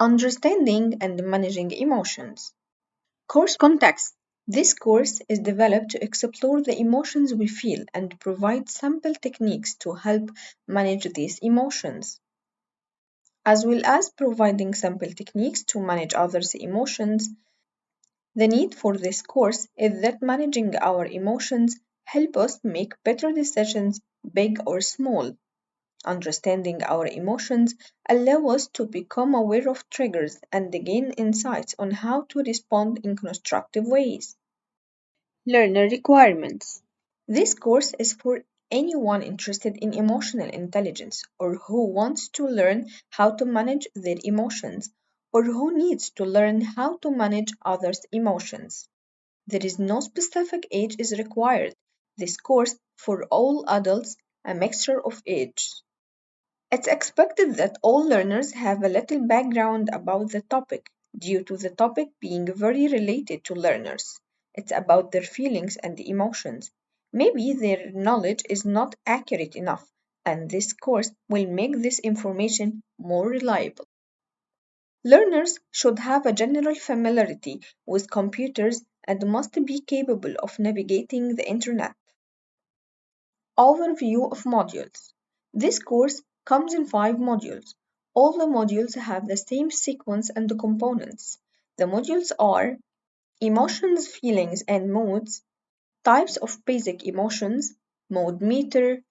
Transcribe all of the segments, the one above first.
Understanding and Managing Emotions. Course Context This course is developed to explore the emotions we feel and provide sample techniques to help manage these emotions, as well as providing sample techniques to manage others' emotions. The need for this course is that managing our emotions help us make better decisions, big or small. Understanding our emotions allow us to become aware of triggers and gain insights on how to respond in constructive ways. Learner requirements. This course is for anyone interested in emotional intelligence or who wants to learn how to manage their emotions or who needs to learn how to manage others' emotions. There is no specific age is required. This course for all adults, a mixture of ages. It's expected that all learners have a little background about the topic due to the topic being very related to learners. It's about their feelings and emotions. Maybe their knowledge is not accurate enough, and this course will make this information more reliable. Learners should have a general familiarity with computers and must be capable of navigating the Internet. Overview of modules. This course comes in five modules. All the modules have the same sequence and the components. The modules are emotions, feelings, and moods, types of basic emotions, mood meter,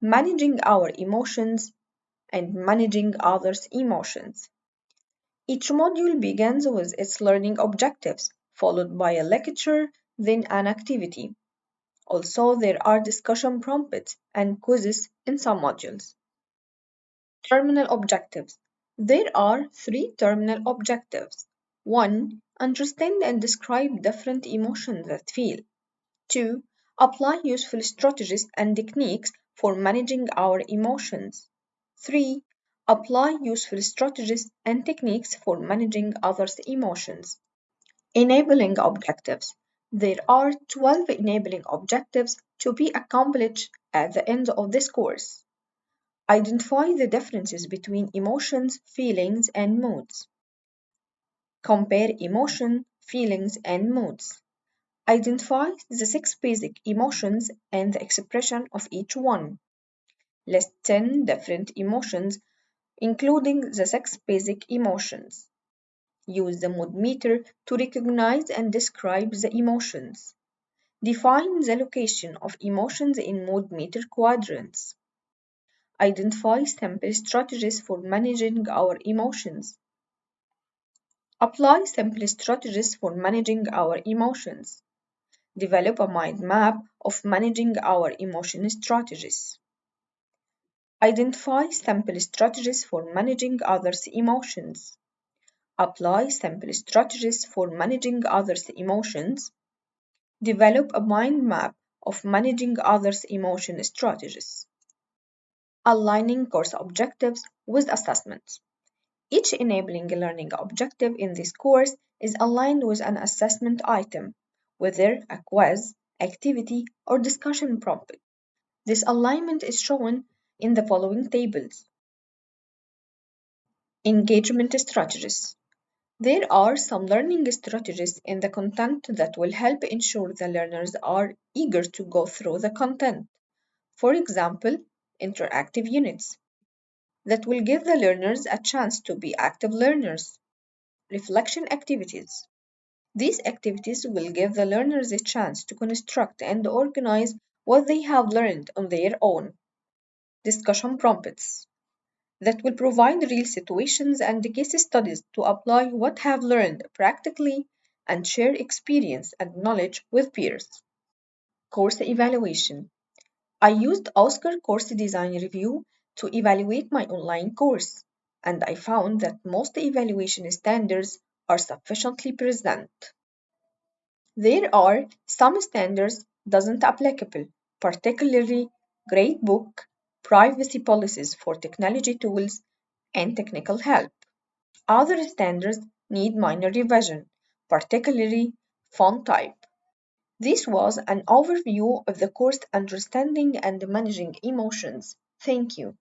managing our emotions, and managing others' emotions. Each module begins with its learning objectives, followed by a lecture, then an activity. Also, there are discussion prompts and quizzes in some modules. Terminal objectives. There are three terminal objectives. 1. Understand and describe different emotions that feel. 2. Apply useful strategies and techniques for managing our emotions. 3. Apply useful strategies and techniques for managing others' emotions. Enabling objectives. There are 12 enabling objectives to be accomplished at the end of this course. Identify the differences between emotions, feelings, and moods. Compare emotion, feelings, and moods. Identify the six basic emotions and the expression of each one. List 10 different emotions, including the six basic emotions. Use the mood meter to recognize and describe the emotions. Define the location of emotions in mood meter quadrants. Identify simple strategies for managing our emotions. Apply simple strategies for managing our emotions. Develop a mind map of managing our emotion strategies. Identify simple strategies for managing others' emotions. Apply simple strategies for managing others' emotions. Develop a mind map of managing others' emotion strategies aligning course objectives with assessments. Each enabling learning objective in this course is aligned with an assessment item, whether a quiz, activity, or discussion prompt. This alignment is shown in the following tables. Engagement strategies. There are some learning strategies in the content that will help ensure the learners are eager to go through the content. For example, interactive units that will give the learners a chance to be active learners. Reflection activities. These activities will give the learners a chance to construct and organize what they have learned on their own. Discussion prompts that will provide real situations and case studies to apply what have learned practically and share experience and knowledge with peers. Course evaluation. I used OSCQR Course Design Review to evaluate my online course, and I found that most evaluation standards are sufficiently present. There are some standards doesn't applicable, particularly gradebook, privacy policies for technology tools, and technical help. Other standards need minor revision, particularly font type. This was an overview of the course Understanding and Managing Emotions. Thank you.